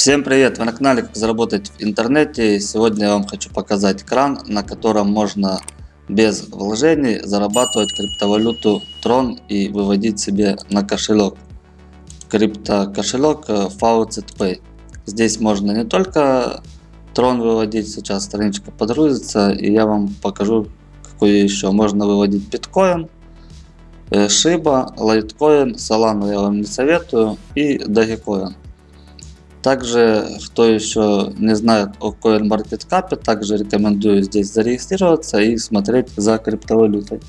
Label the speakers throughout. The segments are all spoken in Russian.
Speaker 1: Всем привет! Вы на канале Как заработать в интернете. Сегодня я вам хочу показать кран, на котором можно без вложений зарабатывать криптовалюту Tron и выводить себе на кошелек. Крипто кошелек Faucet Pay. Здесь можно не только Tron выводить, сейчас страничка подгрузится и я вам покажу какую еще. Можно выводить биткоин, Shiba, Litecoin, Solana я вам не советую и Dogecoin. Также, кто еще не знает о CoinMarketCap, также рекомендую здесь зарегистрироваться и смотреть за криптовалютой.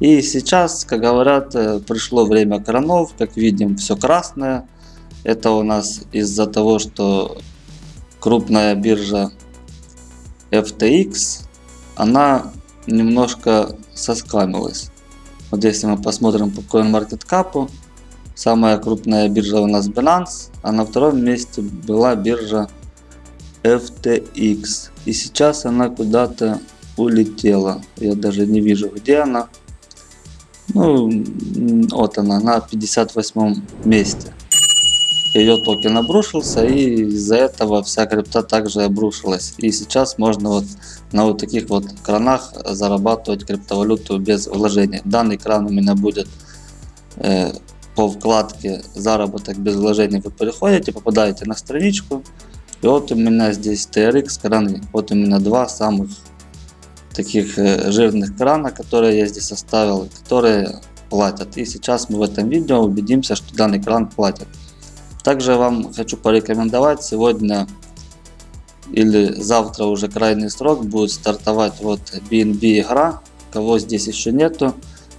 Speaker 1: И сейчас, как говорят, э, пришло время кранов, как видим, все красное. Это у нас из-за того, что крупная биржа FTX, она немножко соскамилась. Вот если мы посмотрим по CoinMarketCap, Самая крупная биржа у нас Binance, а на втором месте была биржа FTX. И сейчас она куда-то улетела. Я даже не вижу где она. Ну, вот она, на 58 месте. Ее токен обрушился и из-за этого вся крипта также обрушилась. И сейчас можно вот на вот таких вот кранах зарабатывать криптовалюту без вложения. Данный кран у меня будет э, по вкладке заработок без вложений вы переходите, попадаете на страничку. И вот у меня здесь TRX краны. Вот у меня два самых таких э, жирных крана, которые я здесь оставил, которые платят. И сейчас мы в этом видео убедимся, что данный кран платит. Также вам хочу порекомендовать сегодня или завтра уже крайний срок будет стартовать вот BNB игра. Кого здесь еще нету,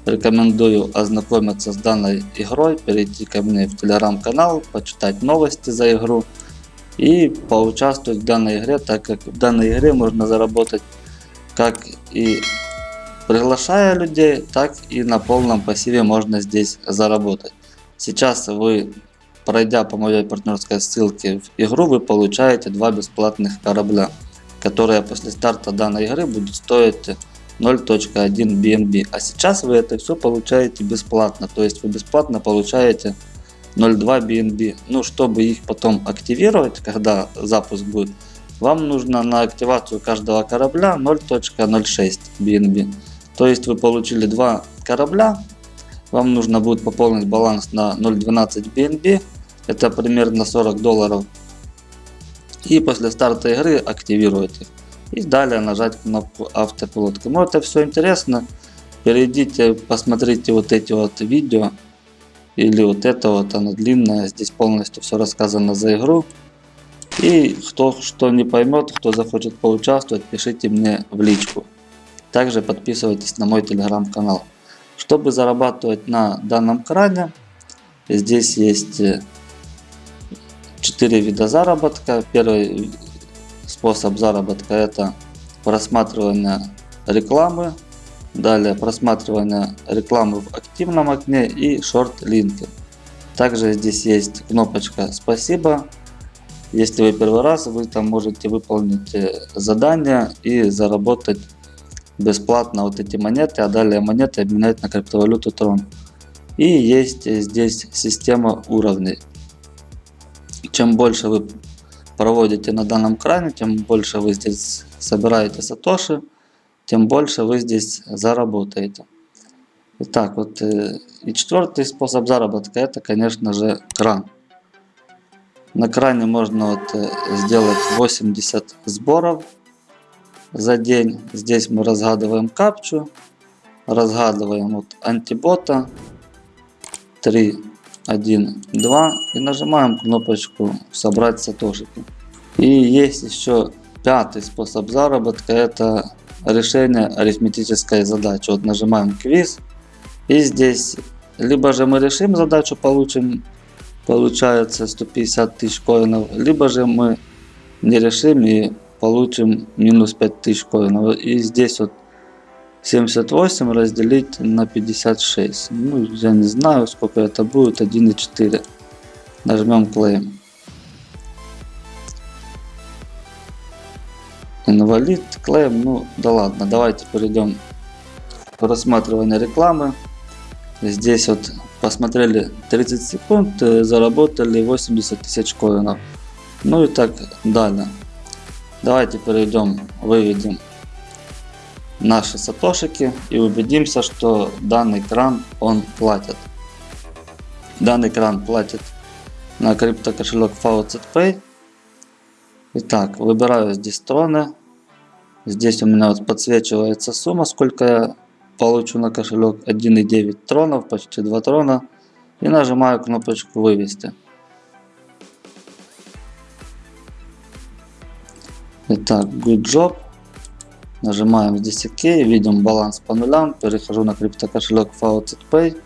Speaker 1: Рекомендую ознакомиться с данной игрой, перейти ко мне в телеграм-канал, почитать новости за игру и поучаствовать в данной игре, так как в данной игре можно заработать как и приглашая людей, так и на полном пассиве можно здесь заработать. Сейчас вы, пройдя по моей партнерской ссылке в игру, вы получаете два бесплатных корабля, которые после старта данной игры будут стоить 0.1 BNB. А сейчас вы это все получаете бесплатно. То есть вы бесплатно получаете 0.2 BNB. Ну, чтобы их потом активировать, когда запуск будет, вам нужно на активацию каждого корабля 0.06 BNB. То есть вы получили два корабля, вам нужно будет пополнить баланс на 0.12 BNB, это примерно 40 долларов. И после старта игры активируйте и далее нажать кнопку автопилот. Кому это все интересно, перейдите, посмотрите вот эти вот видео или вот это вот, оно длинное, здесь полностью все рассказано за игру. И кто что не поймет, кто захочет поучаствовать, пишите мне в личку. Также подписывайтесь на мой телеграм-канал. Чтобы зарабатывать на данном кране, здесь есть 4 вида заработка. Первый способ заработка это просматривание рекламы, далее просматривание рекламы в активном окне и шорт-линки. Также здесь есть кнопочка «Спасибо». Если вы первый раз, вы там можете выполнить э, задание и заработать бесплатно вот эти монеты, а далее монеты обменять на криптовалюту Tron. И есть здесь система уровней. Чем больше вы проводите на данном кране, тем больше вы здесь собираете сатоши, тем больше вы здесь заработаете. Итак, вот э, и четвертый способ заработка, это, конечно же, кран. На кране можно вот э, сделать 80 сборов за день. Здесь мы разгадываем капчу, разгадываем вот антибота 3 1, 2 и нажимаем кнопочку собрать сатошики. И есть еще пятый способ заработка, это решение арифметической задачи. Вот нажимаем квиз и здесь либо же мы решим задачу, получим получается 150 тысяч коинов, либо же мы не решим и получим минус 5 тысяч коинов. И здесь вот 78 разделить на 56. Ну, я не знаю, сколько это будет. 1,4. Нажмем Claim. Инвалид, Claim. Ну, да ладно. Давайте перейдем к просматриванию рекламы. Здесь вот посмотрели 30 секунд, э, заработали 80 тысяч коинов. Ну и так далее. Давайте перейдем, выведем наши сатошики и убедимся, что данный кран он платит. Данный кран платит на криптокошелек FaucetPay. Итак, выбираю здесь троны. Здесь у меня вот подсвечивается сумма, сколько я получу на кошелек. 1,9 тронов, почти 2 трона. И нажимаю кнопочку вывести. Итак, good job. Нажимаем здесь ОК, видим баланс по нулям, перехожу на криптокошелек FaucetPay.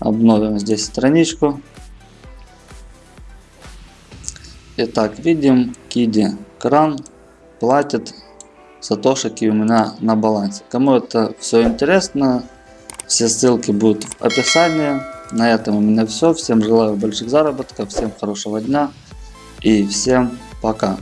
Speaker 1: Обновим здесь страничку. Итак, видим, Киди кран платит сатошики у меня на балансе. Кому это все интересно, все ссылки будут в описании. На этом у меня все. Всем желаю больших заработков, всем хорошего дня и всем пока.